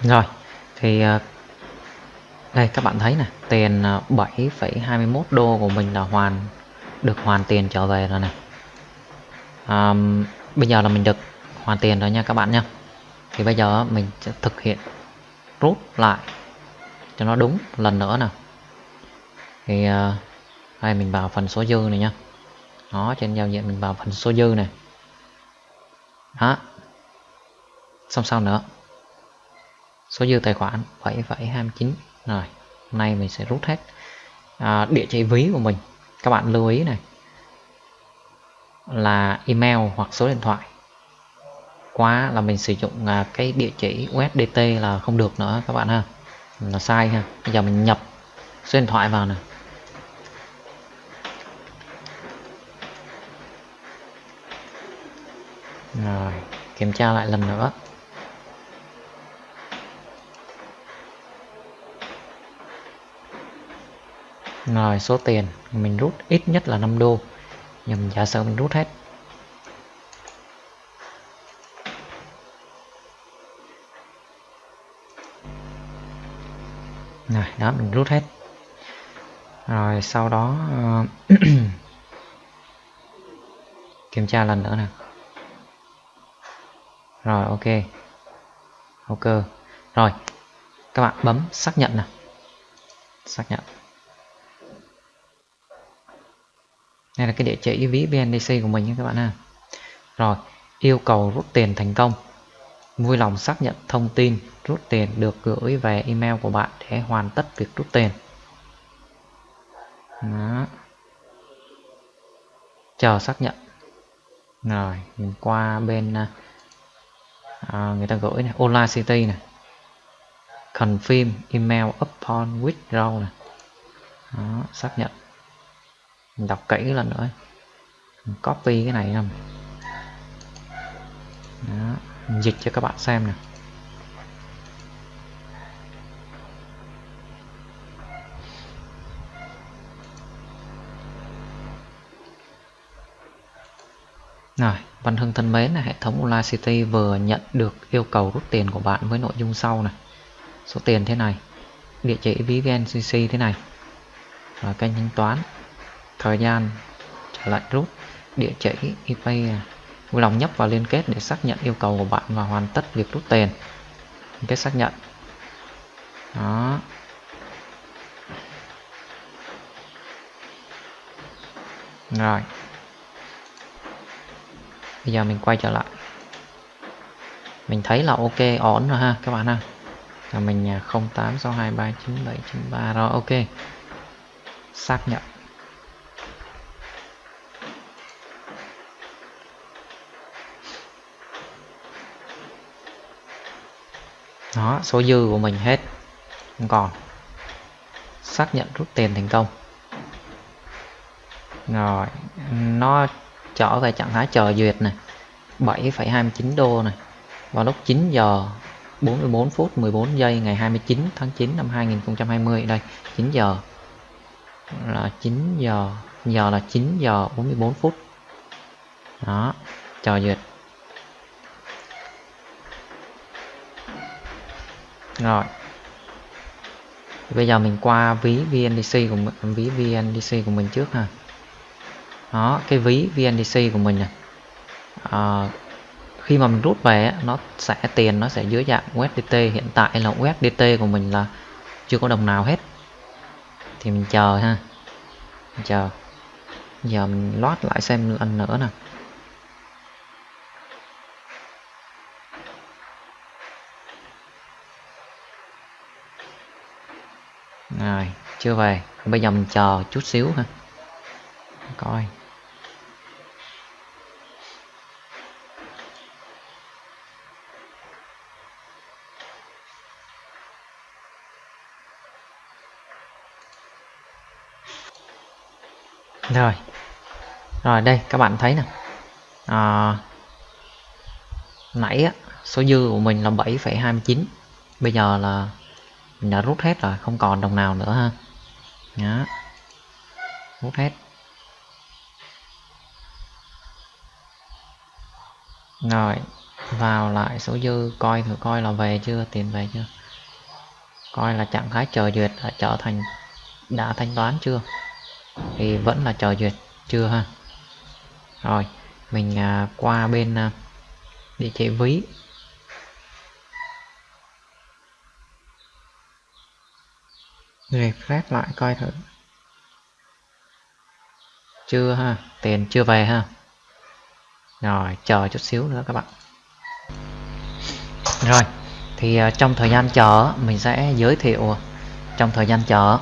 rồi thì ờ, đây các bạn thấy nè tiền ờ, 7,21 đô của mình là hoàn được hoàn tiền trở về rồi này à, bây giờ là mình được hoàn tiền rồi nha các bạn nha. Thì bây giờ mình sẽ thực hiện rút lại cho nó đúng lần nữa nè. Thì ờ, đây mình vào phần số dư này nha. Đó trên giao diện mình vào phần số dư này. Đó xong sau nữa? Số dư tài khoản 7,29 rồi hôm nay mình sẽ rút hết à, địa chỉ ví của mình. Các bạn lưu ý này là email hoặc số điện thoại. Quá là mình sử dụng à, cái địa chỉ USDT là không được nữa các bạn ha. Là sai ha. Bây giờ mình nhập số điện thoại vào này. Rồi kiểm tra lại lần nữa. Rồi số tiền mình rút ít nhất là 5 đô. Nhưng mình giả sử mình rút hết. Rồi đó mình rút hết. Rồi sau đó uh, kiểm tra lần nữa nè. Rồi ok. Ok. Rồi các bạn bấm xác nhận nè. Xác nhận. Đây là cái địa chỉ ví BNDC của mình nha các bạn ha. Rồi yêu cầu rút tiền thành công. Vui lòng xác nhận thông tin rút tiền được gửi về email của bạn để hoàn tất việc rút tiền. Đó. chờ xác nhận. Rồi mình qua bên à, à, người ta gửi này online city này confirm email upon withdrawal này Đó, xác nhận mình đọc kỹ lần nữa mình copy cái này nè Đó, mình dịch cho các bạn xem nè. Rồi, Văn Hưng thân mến, hệ thống Online City vừa nhận được yêu cầu rút tiền của bạn với nội dung sau này. Số tiền thế này, địa chỉ ví VNCC thế này, và kênh thanh toán, thời gian trả lại rút, địa chỉ ip. À, vui lòng nhấp vào liên kết để xác nhận yêu cầu của bạn và hoàn tất việc rút tiền. Liên kết xác nhận. Đó. Rồi, bây giờ mình quay trở lại mình thấy là ok ổn rồi ha các bạn ha là mình à, 0862399793 rồi ok xác nhận đó số dư của mình hết. Không còn. Xác nhận rút tiền thành công. Rồi nó trở về trạng thái chờ duyệt này. 7,29 đô này. Vào lúc 9 giờ 44 phút 14 giây ngày 29 tháng 9 năm 2020 đây 9 giờ. Là 9 giờ giờ là 9 giờ 44 phút. Đó chờ duyệt. Rồi. Bây giờ mình qua ví VNDC của mình, ví VNDC của mình trước ha. Đó cái ví VNDC của mình này à, ờ, khi mà mình rút về nó sẽ tiền nó sẽ dưới dạng USDT hiện tại là USDT của mình là chưa có đồng nào hết. Thì mình chờ ha. Mình chờ. Giờ mình loát lại xem lần nữa nè. Rồi chưa về. Bây giờ mình chờ chút xíu ha coi. Rồi. Rồi đây các bạn thấy nè. À, nãy á, số dư của mình là 7,29 bây giờ là mình đã rút hết rồi không còn đồng nào nữa ha. Đó. rút hết. Rồi vào lại số dư coi thử coi là về chưa tiền về chưa. Coi là trạng thái chờ duyệt đã trở thành đã thanh toán chưa. Thì vẫn là chờ duyệt chưa ha. Rồi mình à, qua bên à, địa chỉ ví. Refresh lại coi thử. Chưa ha tiền chưa về ha. Rồi chờ chút xíu nữa các bạn. Rồi thì à, trong thời gian chờ mình sẽ giới thiệu à, trong thời gian chờ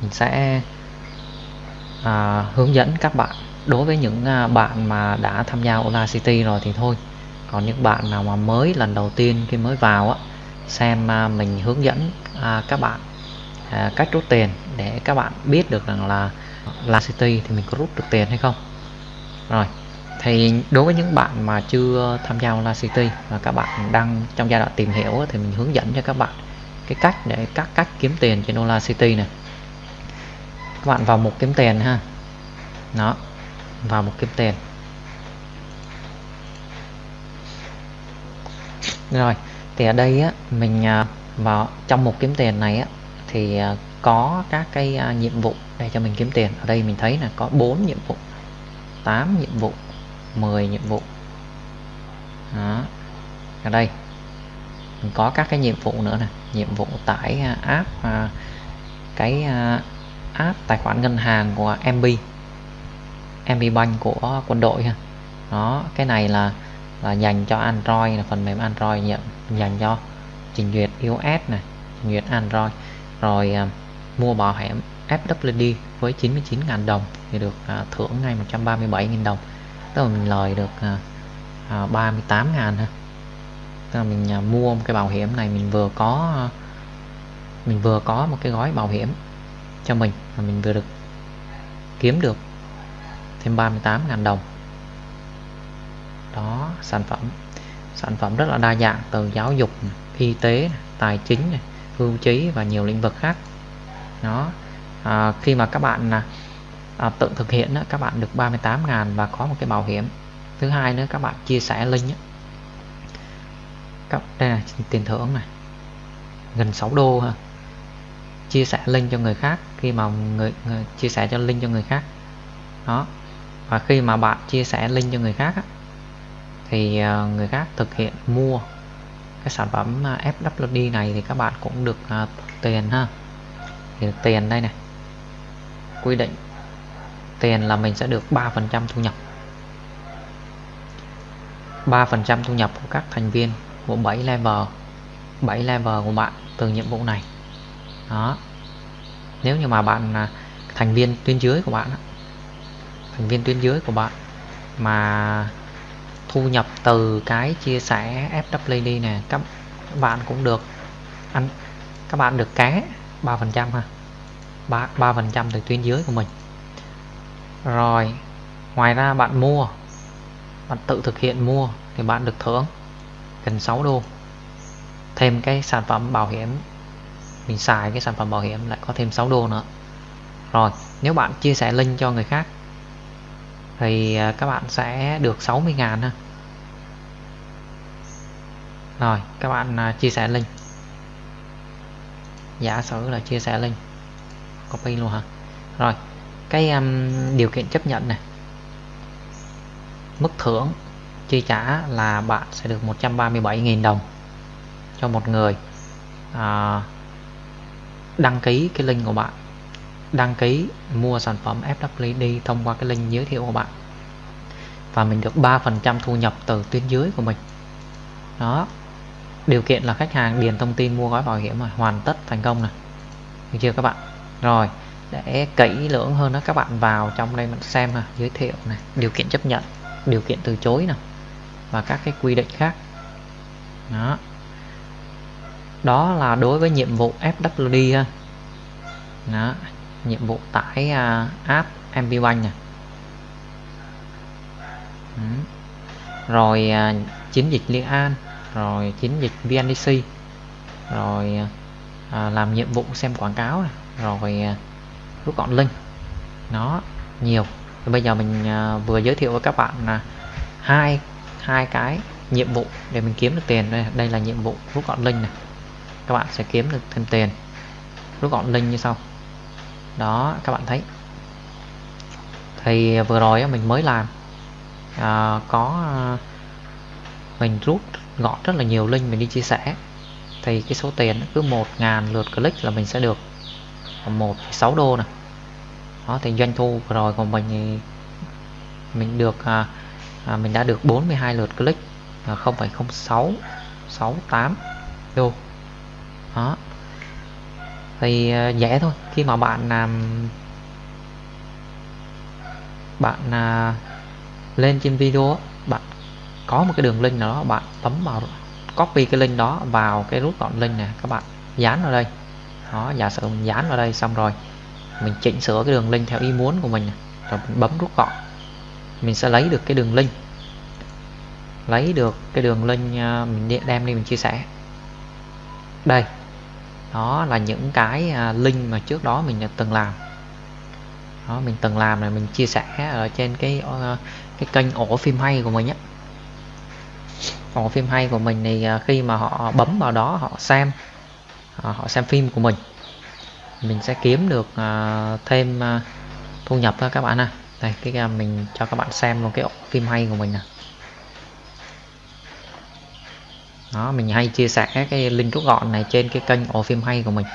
mình sẽ à, hướng dẫn các bạn. Đối với những à, bạn mà đã tham gia Ola City rồi thì thôi. Còn những bạn nào mà mới lần đầu tiên khi mới vào á xem mình hướng dẫn các bạn. À, cách rút tiền để các bạn biết được rằng là La City thì mình có rút được tiền hay không. Rồi, thì đối với những bạn mà chưa tham gia Online City và các bạn đang trong giai đoạn tìm hiểu thì mình hướng dẫn cho các bạn cái cách để các cách kiếm tiền trên Online City này các bạn vào mục kiếm tiền ha. Nó vào mục kiếm tiền. Rồi, thì ở đây á, mình à, vào trong mục kiếm tiền này á thì à, có các cái à, nhiệm vụ để cho mình kiếm tiền. Ở đây mình thấy là có 4 nhiệm vụ 8 nhiệm vụ 10 nhiệm vụ. Đó. Ở đây, mình có các cái nhiệm vụ nữa nè. Nhiệm vụ tải à, app cái app tài khoản ngân hàng của MB MB Bank của quân đội ha. Đó, cái này là là dành cho Android, là phần mềm Android nhận, dành cho trình duyệt iOS này, trình duyệt Android rồi à, mua bảo hiểm FWD với 99.000 đồng thì được à, thưởng ngay 137.000 đồng. Tức là mình lời được à, à, 38 ngàn ha. Tức là mình à, mua một cái bảo hiểm này mình vừa có à, mình vừa có một cái gói bảo hiểm cho mình mà mình vừa được kiếm được thêm 38 ngàn đồng. Đó sản phẩm sản phẩm rất là đa dạng từ giáo dục y tế tài chính hưu trí và nhiều lĩnh vực khác. Nó à, khi mà các bạn à, à tự thực hiện đó, các bạn được 38 ngàn và có một cái bảo hiểm. Thứ hai nữa các bạn chia sẻ link đó. Các, đây là tiền thưởng này. Gần 6 đô ha. Chia sẻ link cho người khác khi mà người, người chia sẻ cho link cho người khác. Đó. Và khi mà bạn chia sẻ link cho người khác á, thì à, người khác thực hiện mua cái sản phẩm à, FWD này thì các bạn cũng được uh, tiền ha. Thì được tiền đây này. Quy định tiền là mình sẽ được 3% thu nhập. 3% thu nhập của các thành viên của 7 level 7 level của bạn từ nhiệm vụ này. Đó. Nếu như mà bạn là thành viên tuyến dưới của bạn thành viên tuyến dưới của bạn mà thu nhập từ cái chia sẻ FWD này các bạn cũng được, anh, các bạn được cá 3% ha 3 3% từ tuyến dưới của mình. Rồi, ngoài ra bạn mua, bạn tự thực hiện mua thì bạn được thưởng gần 6 đô. Thêm cái sản phẩm bảo hiểm, mình xài cái sản phẩm bảo hiểm lại có thêm 6 đô nữa. Rồi, nếu bạn chia sẻ link cho người khác thì à, các bạn sẽ được 60 ngàn ha. Rồi các bạn à, chia sẻ link. Giả sử là chia sẻ link copy luôn hả? Rồi cái um, điều kiện chấp nhận này mức thưởng chi trả là bạn sẽ được 137.000 đồng cho một người à, đăng ký cái link của bạn đăng ký mua sản phẩm FWD thông qua cái link giới thiệu của bạn. Và mình được 3% thu nhập từ tuyến dưới của mình. Đó. Điều kiện là khách hàng điền thông tin mua gói bảo hiểm mà hoàn tất thành công này được chưa các bạn? Rồi, để kỹ lưỡng hơn đó các bạn vào trong đây mình xem nè giới thiệu này điều kiện chấp nhận, điều kiện từ chối nè, và các cái quy định khác. Đó. Đó là đối với nhiệm vụ FWD ha. Đó nhiệm vụ tải uh, app MP Bank ừ. rồi uh, chiến dịch Liên An rồi chiến dịch VNDC rồi uh, làm nhiệm vụ xem quảng cáo này. rồi uh, rút gọn link. Nó nhiều. Thì bây giờ mình uh, vừa giới thiệu với các bạn là hai hai cái nhiệm vụ để mình kiếm được tiền. Đây, đây là nhiệm vụ rút gọn link này. Các bạn sẽ kiếm được thêm tiền. Rút gọn link như sau đó các bạn thấy. Thì vừa rồi mình mới làm. À, có à, mình rút gọn rất là nhiều link mình đi chia sẻ. Thì cái số tiền cứ 1.000 lượt click là mình sẽ được 1,6 đô này đó thì doanh thu vừa rồi của mình thì mình được à, à, mình đã được 42 lượt click là 0,06 68 đô. Đó thì ờ, dễ thôi. Khi mà bạn làm bạn à, lên trên video bạn có một cái đường link nào đó, bạn bấm vào copy cái link đó vào cái rút gọn link này các bạn dán vào đây. Đó, giả sử mình dán vào đây xong rồi, mình chỉnh sửa cái đường link theo ý muốn của mình này. rồi mình bấm rút gọn mình sẽ lấy được cái đường link. Lấy được cái đường link à, mình đem đi mình chia sẻ. Đây đó là những cái à, link mà trước đó mình đã từng làm. Đó, mình từng làm này mình chia sẻ ở trên cái ờ, cái kênh ổ phim hay của mình á. Ổ phim hay của mình thì à, khi mà họ bấm vào đó họ xem à, họ xem phim của mình mình sẽ kiếm được thêm thu nhập các bạn ha. Đây, cái mình cho các bạn xem luôn cái ổ phim hay của mình nè đó, mình hay chia sẻ cái link rút gọn này trên cái kênh ổ phim hay của mình.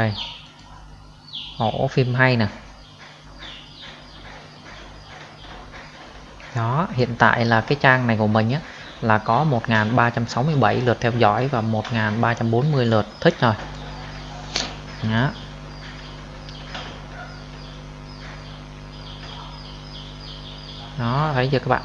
Đây ổ, phim hay nè. Đó, hiện tại là cái trang này của mình á, là có 1367 lượt theo dõi và 1340 lượt thích rồi. Đó. Đó, thấy chưa các bạn?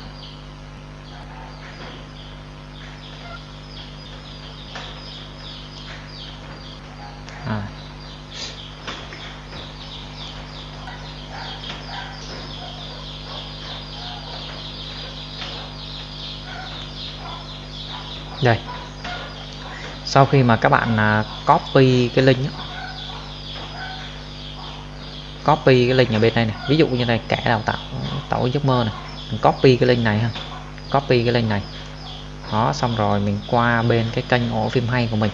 Đây. Sau khi mà các bạn à, copy cái link copy cái link ở bên đây này. Ví dụ như này kẻ đào tạo tạo giấc mơ này. Mình copy cái link này ha. Copy cái link này. Đó xong rồi mình qua bên cái kênh ổ phim hay của mình.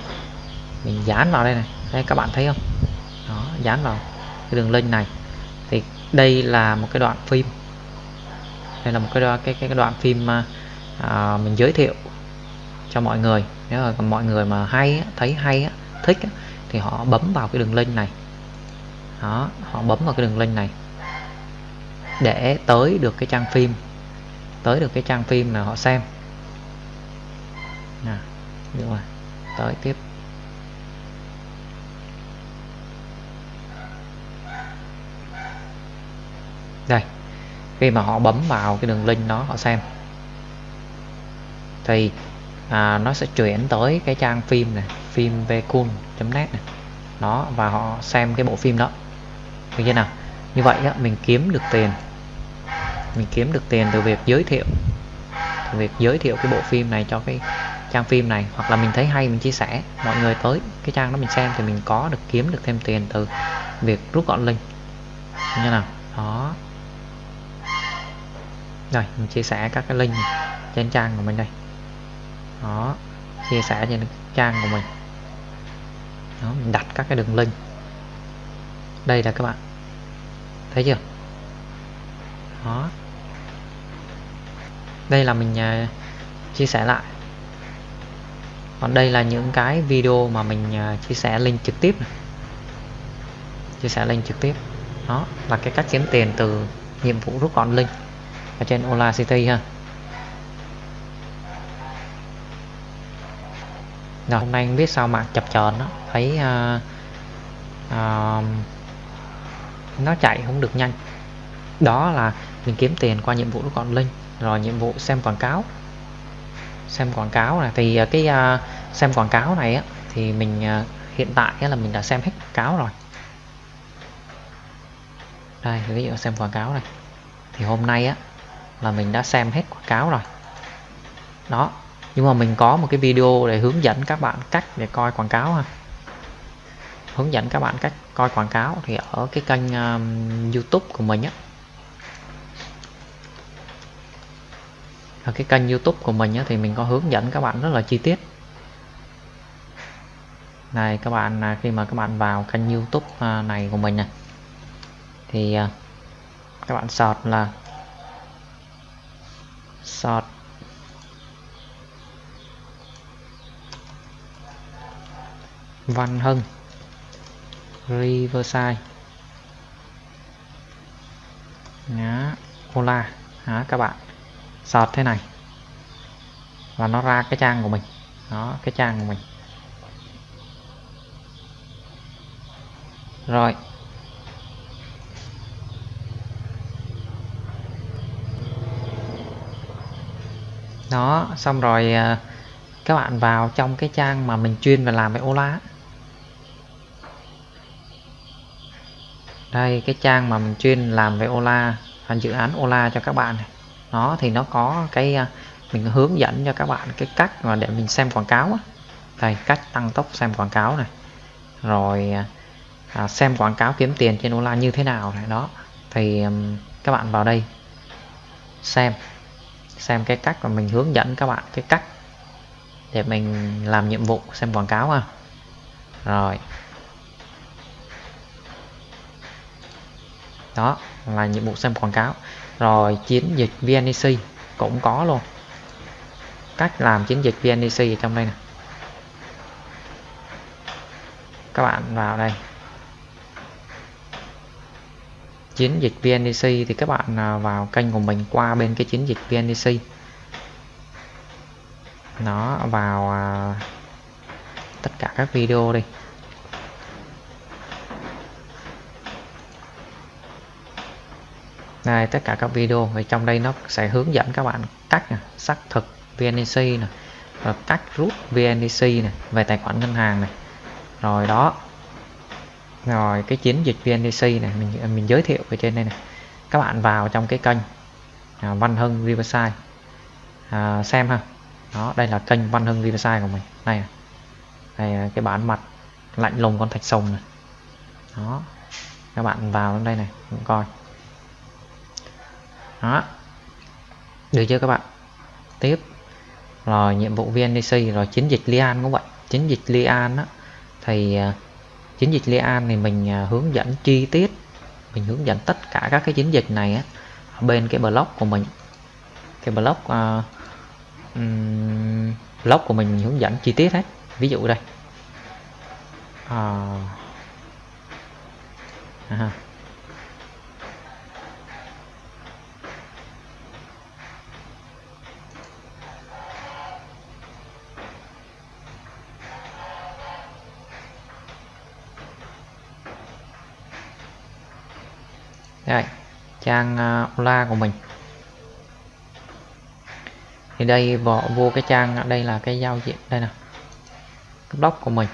Mình dán vào đây này. Đây các bạn thấy không? Đó dán vào cái đường link này. Thì đây là một cái đoạn phim. Đây là một cái đoạn cái cái, cái đoạn phim mà à, mình giới thiệu cho mọi người. Nếu mà mọi người mà hay thấy hay thích thì họ bấm vào cái đường link này. Đó, họ bấm vào cái đường link này để tới được cái trang phim, tới được cái trang phim là họ xem. Nè được rồi, tới tiếp. Đây, khi mà họ bấm vào cái đường link đó, họ xem. Thì à, nó sẽ chuyển tới cái trang phim này phim vcool.net này. Đó và họ xem cái bộ phim đó. Được chưa nào? Như vậy á, mình kiếm được tiền. Mình kiếm được tiền từ việc giới thiệu. Từ việc giới thiệu cái bộ phim này cho cái trang phim này. Hoặc là mình thấy hay mình chia sẻ. Mọi người tới cái trang đó mình xem thì mình có được kiếm được thêm tiền từ việc rút gọn link. Như nào? Đó. Rồi mình chia sẻ các cái link trên trang của mình đây đó chia sẻ trên trang của mình. Đó, mình đặt các cái đường link. Đây là các bạn. Thấy chưa? Đó. Đây là mình uh, chia sẻ lại. Còn đây là những cái video mà mình uh, chia sẻ link trực tiếp này. chia sẻ link trực tiếp. Đó là cái cách kiếm tiền từ nhiệm vụ rút gọn link ở trên Ola City ha. Rồi. Hôm nay không biết sao mà chập chờn đó. Thấy uh, uh, nó chạy không được nhanh. Đó là mình kiếm tiền qua nhiệm vụ còn linh. Rồi nhiệm vụ xem quảng cáo. Xem quảng cáo này. Thì uh, cái uh, xem quảng cáo này á thì mình uh, hiện tại là mình đã xem hết quảng cáo rồi. Đây ví dụ xem quảng cáo này. Thì hôm nay á là mình đã xem hết quảng cáo rồi. Đó nhưng mà mình có một cái video để hướng dẫn các bạn cách để coi quảng cáo ha. Hướng dẫn các bạn cách coi quảng cáo thì ở cái kênh um, YouTube của mình á. Ở cái kênh YouTube của mình á, thì mình có hướng dẫn các bạn rất là chi tiết. Này các bạn à, khi mà các bạn vào kênh YouTube à, này của mình này thì à, các bạn sọt là sọt Văn Hưng Riverside. Nhá, Ola Đó, các bạn? Sọt thế này. Và nó ra cái trang của mình. Đó cái trang của mình. Rồi. Đó xong rồi ờ, các bạn vào trong cái trang mà mình chuyên về làm với Ola đây cái trang mà mình chuyên làm về Ola dự án Ola cho các bạn này. Nó thì nó có cái à, mình hướng dẫn cho các bạn cái cách mà để mình xem quảng cáo á. Đây cách tăng tốc xem quảng cáo này. Rồi à, à xem quảng cáo kiếm tiền trên Ola như thế nào này đó. Thì um, các bạn vào đây xem xem cái cách mà mình hướng dẫn các bạn cái cách để mình làm nhiệm vụ xem quảng cáo à, rồi. Đó, là nhiệm vụ xem quảng cáo. Rồi chiến dịch VNEC cũng có luôn. Cách làm chiến dịch VNEC ở trong đây nè. Các bạn vào đây. Chiến dịch VNEC thì các bạn à, vào kênh của mình qua bên cái chiến dịch VNEC nó vào à, tất cả các video đi. Đây tất cả các video thì trong đây nó sẽ hướng dẫn các bạn cách này, xác thực VNEC này, rồi cách rút VNEC này về tài khoản ngân hàng này rồi đó. Rồi cái chiến dịch VNEC này mình mình giới thiệu ở trên đây này các bạn vào trong cái kênh à, Văn Hưng Riverside. À, xem ha. Đó đây là kênh Văn Hưng Riverside của mình. Này này à, cái bản mặt lạnh lùng con thạch sùng này đó. Các bạn vào đây này coi đó. Được chưa các bạn? Tiếp. Rồi nhiệm vụ VNDC rồi chiến dịch Lian cũng vậy. Chiến dịch Lian á thì à, chiến dịch Lian thì mình à, hướng dẫn chi tiết. Mình hướng dẫn tất cả các cái chiến dịch này á bên cái blog của mình. Cái blog uh, à, um, blog của mình, mình hướng dẫn chi tiết hết. Ví dụ đây. Uh, à, trang à, Ola của mình. Thì đây bỏ vô cái trang à, đây là cái giao diện đây nè cái blog của mình.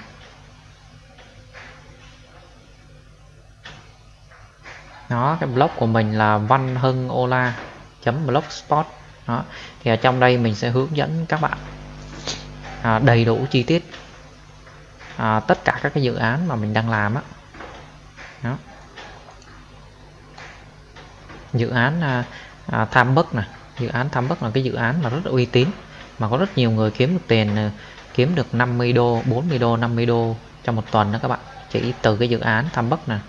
Nó cái blog của mình là văn hưng ola blogspot. Đó thì ở trong đây mình sẽ hướng dẫn các bạn à, đầy đủ chi tiết à, tất cả các cái dự án mà mình đang làm á. Đó dự án à, à, tham bất này dự án tham bất là cái dự án mà rất là uy tín mà có rất nhiều người kiếm được tiền à, kiếm được 50 đô 40 đô 50 đô trong một tuần đó các bạn. Chỉ từ cái dự án tham bất này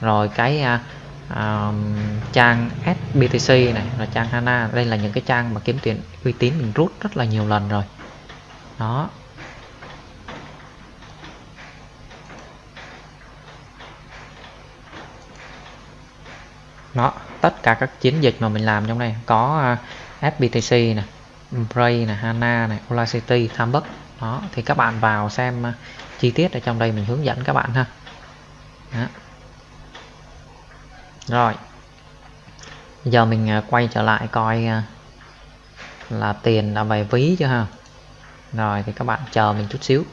rồi cái à, à, trang SBTC này là trang Hana. Đây là những cái trang mà kiếm tiền uy tín mình rút rất là nhiều lần rồi. Đó. Đó tất cả các chiến dịch mà mình làm trong đây. Có à, FBTC này, Bray này, Hana này Audacity Thambuk. Đó thì các bạn vào xem à, chi tiết ở trong đây mình hướng dẫn các bạn ha. Đó. rồi. Giờ mình à, quay trở lại coi là tiền đã về ví chưa ha? Rồi thì các bạn chờ mình chút xíu.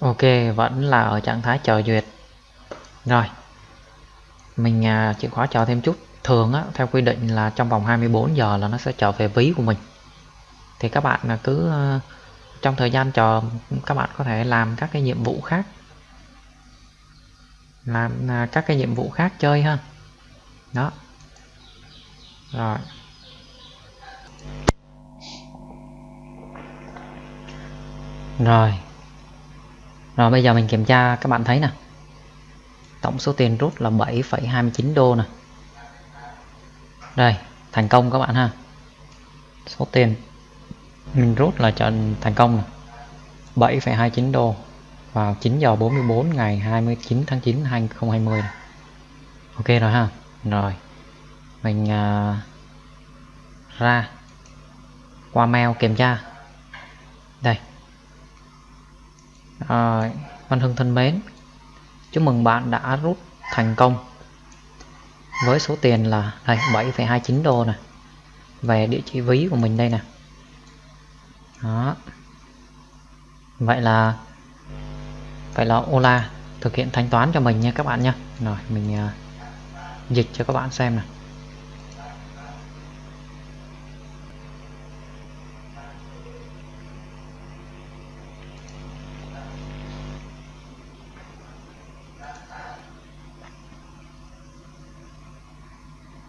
Ok vẫn là ở trạng thái chờ duyệt. Rồi mình à, chịu khóa chờ thêm chút. Thường á theo quy định là trong vòng 24 giờ là nó sẽ trở về ví của mình. Thì các bạn là cứ à, trong thời gian chờ các bạn có thể làm các cái nhiệm vụ khác. Làm à, các cái nhiệm vụ khác chơi ha. Đó. Rồi. Rồi rồi bây giờ mình kiểm tra các bạn thấy nè. Tổng số tiền rút là 7,29 đô nè. Đây thành công các bạn ha. Số tiền mình rút là trận thành công 7,29 đô vào 9 giờ 44 ngày 29 tháng 9 2020 này. ok rồi ha. Rồi mình uh, ra qua mail kiểm tra. Đây rồi, Văn Hưng thân mến chúc mừng bạn đã rút thành công. Với số tiền là đây 7,29 đô này về địa chỉ ví của mình đây nè. Đó. Vậy là vậy là Ola thực hiện thanh toán cho mình nha các bạn nha. Rồi mình uh, dịch cho các bạn xem này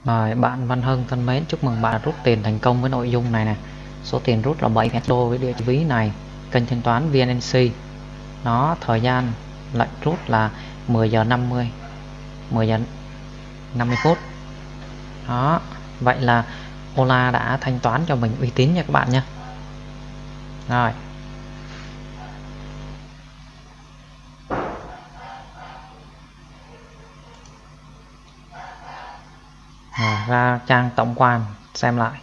Rồi, bạn Văn Hưng thân mến, chúc mừng bạn rút tiền thành công với nội dung này nè. Số tiền rút là 7 đô với địa chỉ ví này. Kênh thanh toán VNNC Nó thời gian lệnh rút là 10 giờ 50 10 giờ 50 phút. Đó, Vậy là Ola đã thanh toán cho mình uy tín nha các bạn nha. Rồi. À, ra trang tổng quan xem lại.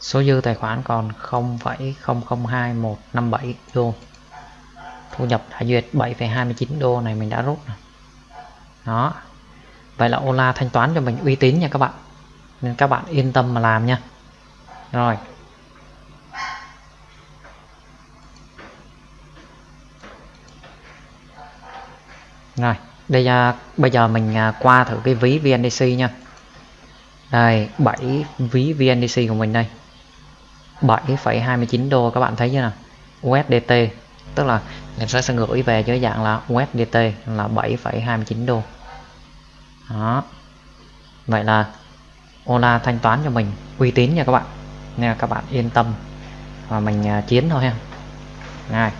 Số dư tài khoản còn 0,002157 đô thu nhập đã duyệt 7,29 đô này mình đã rút rồi. đó. Vậy là Ola thanh toán cho mình uy tín nha các bạn. Nên các bạn yên tâm mà làm nha. Rồi. Rồi đây uh, bây giờ mình à, qua thử cái ví VNDC nha. Đây 7 ví VNDC của mình đây. 7,29 đô các bạn thấy chưa nào? USDT tức là mình sẽ, sẽ gửi về dưới dạng là USDT là 7,29 đô. Đó. Vậy là Ola thanh toán cho mình uy tín nha các bạn. Nên các bạn yên tâm và mình à, chiến thôi ha. Này